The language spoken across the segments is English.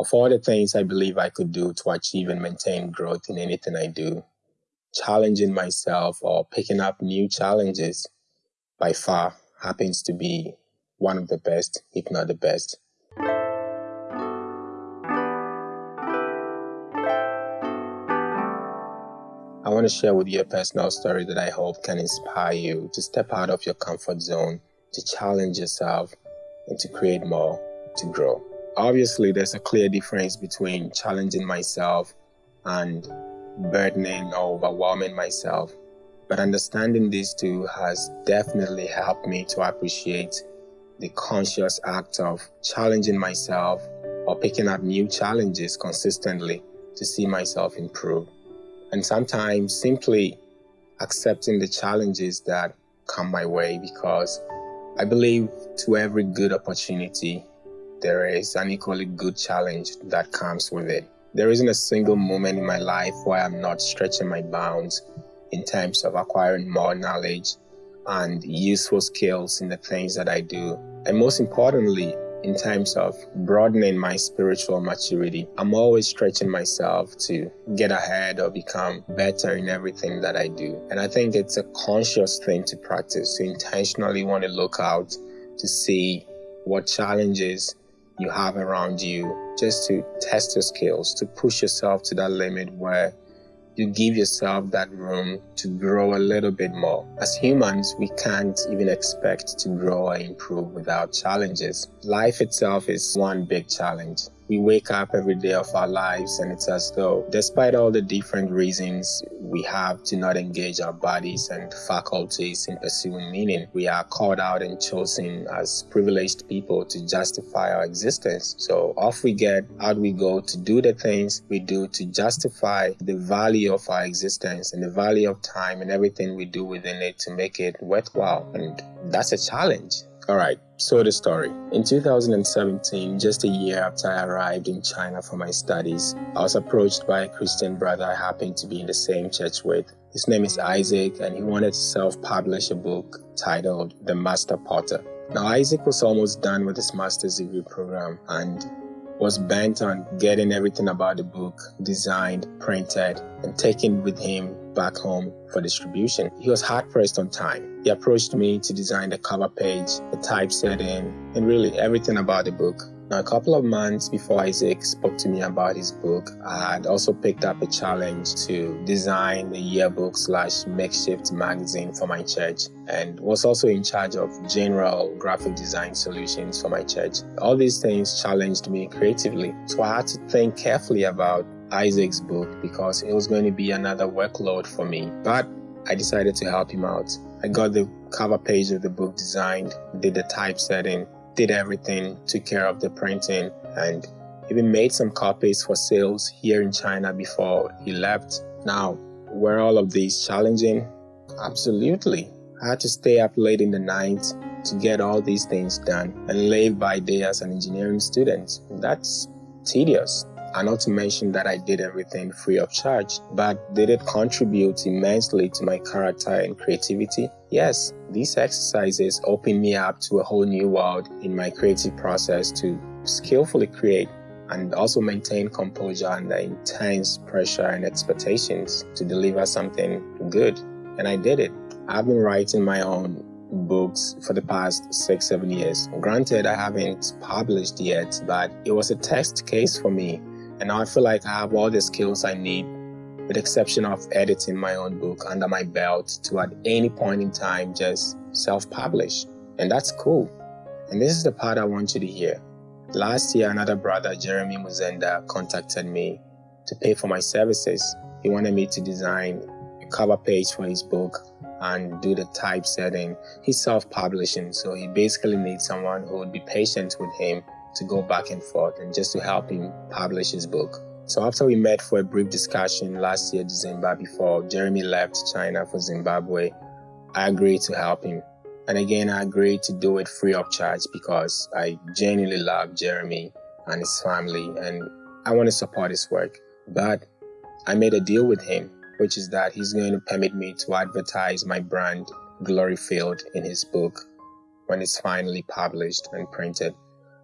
Of all the things I believe I could do to achieve and maintain growth in anything I do, challenging myself or picking up new challenges by far happens to be one of the best, if not the best. I want to share with you a personal story that I hope can inspire you to step out of your comfort zone, to challenge yourself, and to create more, to grow. Obviously, there's a clear difference between challenging myself and burdening or overwhelming myself. But understanding these two has definitely helped me to appreciate the conscious act of challenging myself or picking up new challenges consistently to see myself improve. And sometimes simply accepting the challenges that come my way because I believe to every good opportunity, there is an equally good challenge that comes with it. There isn't a single moment in my life where I'm not stretching my bounds in terms of acquiring more knowledge and useful skills in the things that I do. And most importantly, in terms of broadening my spiritual maturity, I'm always stretching myself to get ahead or become better in everything that I do. And I think it's a conscious thing to practice, to intentionally want to look out to see what challenges you have around you just to test your skills, to push yourself to that limit where you give yourself that room to grow a little bit more. As humans, we can't even expect to grow or improve without challenges. Life itself is one big challenge. We wake up every day of our lives and it's as though, despite all the different reasons we have to not engage our bodies and faculties in pursuing meaning, we are called out and chosen as privileged people to justify our existence. So off we get, out we go to do the things we do to justify the value of our existence and the value of time and everything we do within it to make it worthwhile. And that's a challenge. All right, so the story. In 2017, just a year after I arrived in China for my studies, I was approached by a Christian brother I happened to be in the same church with. His name is Isaac, and he wanted to self publish a book titled The Master Potter. Now, Isaac was almost done with his master's degree program and was bent on getting everything about the book designed, printed, and taken with him back home for distribution. He was hard pressed on time. He approached me to design the cover page, the typesetting, and really everything about the book. Now, a couple of months before Isaac spoke to me about his book, I had also picked up a challenge to design a yearbook slash makeshift magazine for my church and was also in charge of general graphic design solutions for my church. All these things challenged me creatively, so I had to think carefully about Isaac's book because it was going to be another workload for me. But I decided to help him out. I got the cover page of the book designed, did the typesetting, did everything, took care of the printing, and even made some copies for sales here in China before he left. Now, were all of these challenging? Absolutely. I had to stay up late in the night to get all these things done and live by day as an engineering student. That's tedious. And not to mention that I did everything free of charge. But did it contribute immensely to my character and creativity? Yes, these exercises opened me up to a whole new world in my creative process to skillfully create and also maintain composure under intense pressure and expectations to deliver something good. And I did it. I've been writing my own books for the past six, seven years. Granted, I haven't published yet, but it was a test case for me and now I feel like I have all the skills I need, with the exception of editing my own book under my belt to at any point in time just self-publish. And that's cool. And this is the part I want you to hear. Last year, another brother, Jeremy Muzenda, contacted me to pay for my services. He wanted me to design a cover page for his book and do the typesetting. He's self-publishing, so he basically needs someone who would be patient with him to go back and forth and just to help him publish his book. So after we met for a brief discussion last year, December, before Jeremy left China for Zimbabwe, I agreed to help him. And again, I agreed to do it free of charge because I genuinely love Jeremy and his family and I want to support his work. But I made a deal with him, which is that he's going to permit me to advertise my brand, Gloryfield, in his book when it's finally published and printed.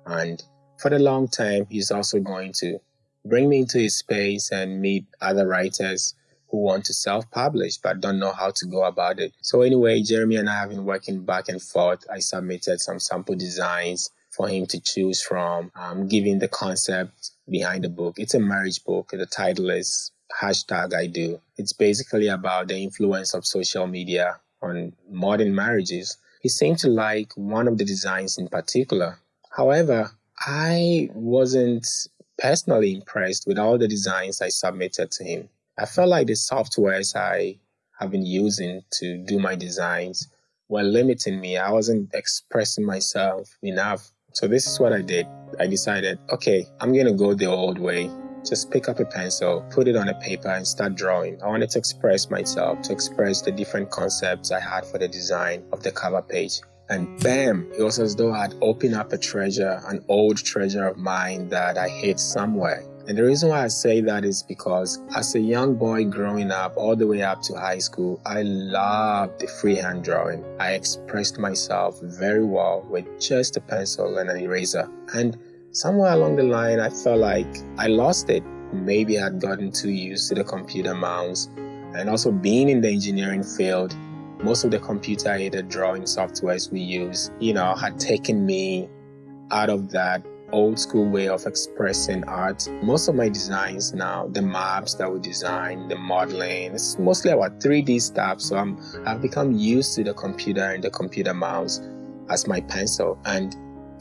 And for the long time, he's also going to bring me into his space and meet other writers who want to self-publish but don't know how to go about it. So anyway, Jeremy and I have been working back and forth. I submitted some sample designs for him to choose from, um, giving the concept behind the book. It's a marriage book. The title is hashtag I do. It's basically about the influence of social media on modern marriages. He seemed to like one of the designs in particular. However, I wasn't personally impressed with all the designs I submitted to him. I felt like the softwares I have been using to do my designs were limiting me. I wasn't expressing myself enough. So this is what I did. I decided, okay, I'm going to go the old way. Just pick up a pencil, put it on a paper and start drawing. I wanted to express myself, to express the different concepts I had for the design of the cover page. And bam, it was as though I'd opened up a treasure, an old treasure of mine that I hid somewhere. And the reason why I say that is because as a young boy growing up, all the way up to high school, I loved the freehand drawing. I expressed myself very well with just a pencil and an eraser. And somewhere along the line, I felt like I lost it. Maybe I had gotten too used to the computer mouse. And also being in the engineering field, most of the computer aided drawing softwares we use, you know, had taken me out of that old school way of expressing art. Most of my designs now, the maps that we design, the modeling, it's mostly about 3D stuff. So I'm, I've become used to the computer and the computer mouse as my pencil. And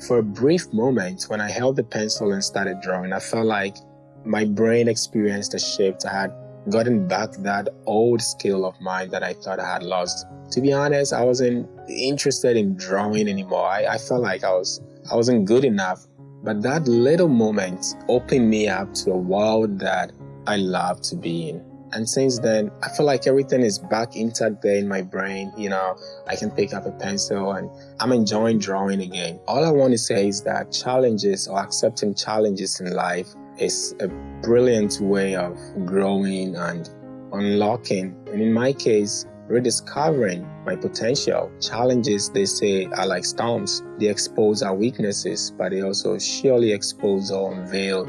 for a brief moment, when I held the pencil and started drawing, I felt like my brain experienced a shift. I had gotten back that old skill of mine that I thought I had lost. To be honest, I wasn't interested in drawing anymore. I, I felt like I was I wasn't good enough. But that little moment opened me up to a world that I love to be in. And since then, I feel like everything is back intact there in my brain. You know, I can pick up a pencil and I'm enjoying drawing again. All I want to say is that challenges or accepting challenges in life is a brilliant way of growing and unlocking. And in my case, rediscovering my potential. Challenges, they say, are like storms. They expose our weaknesses, but they also surely expose or unveil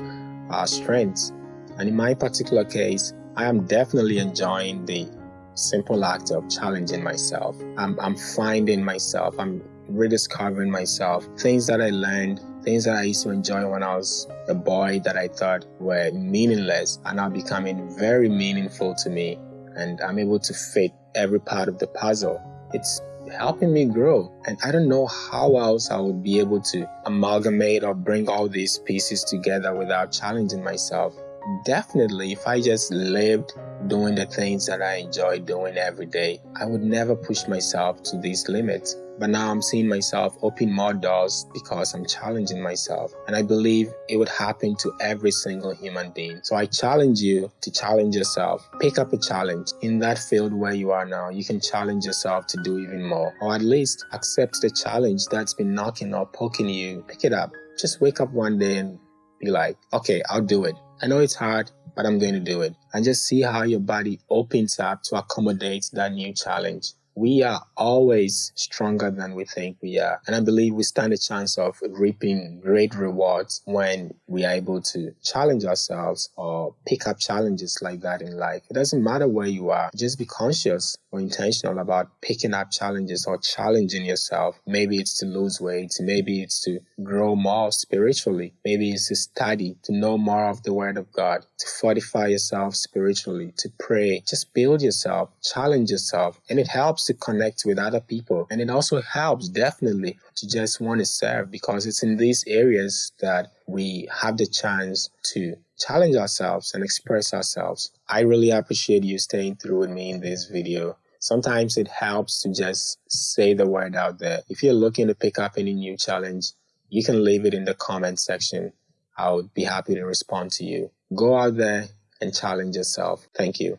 our strengths. And in my particular case, I am definitely enjoying the simple act of challenging myself. I'm, I'm finding myself. I'm rediscovering myself. Things that I learned Things that I used to enjoy when I was a boy that I thought were meaningless are now becoming very meaningful to me, and I'm able to fit every part of the puzzle. It's helping me grow. And I don't know how else I would be able to amalgamate or bring all these pieces together without challenging myself. Definitely, if I just lived doing the things that I enjoy doing every day, I would never push myself to these limits. But now I'm seeing myself open more doors because I'm challenging myself. And I believe it would happen to every single human being. So I challenge you to challenge yourself. Pick up a challenge in that field where you are now. You can challenge yourself to do even more, or at least accept the challenge that's been knocking or poking you. Pick it up. Just wake up one day and be like, okay, I'll do it. I know it's hard, but I'm going to do it. And just see how your body opens up to accommodate that new challenge we are always stronger than we think we are. And I believe we stand a chance of reaping great rewards when we are able to challenge ourselves or pick up challenges like that in life. It doesn't matter where you are, just be conscious or intentional about picking up challenges or challenging yourself. Maybe it's to lose weight, maybe it's to grow more spiritually, maybe it's to study, to know more of the Word of God, to fortify yourself spiritually, to pray. Just build yourself, challenge yourself, and it helps to connect with other people. And it also helps definitely to just want to serve because it's in these areas that we have the chance to challenge ourselves and express ourselves. I really appreciate you staying through with me in this video. Sometimes it helps to just say the word out there. If you're looking to pick up any new challenge, you can leave it in the comment section. I would be happy to respond to you. Go out there and challenge yourself. Thank you.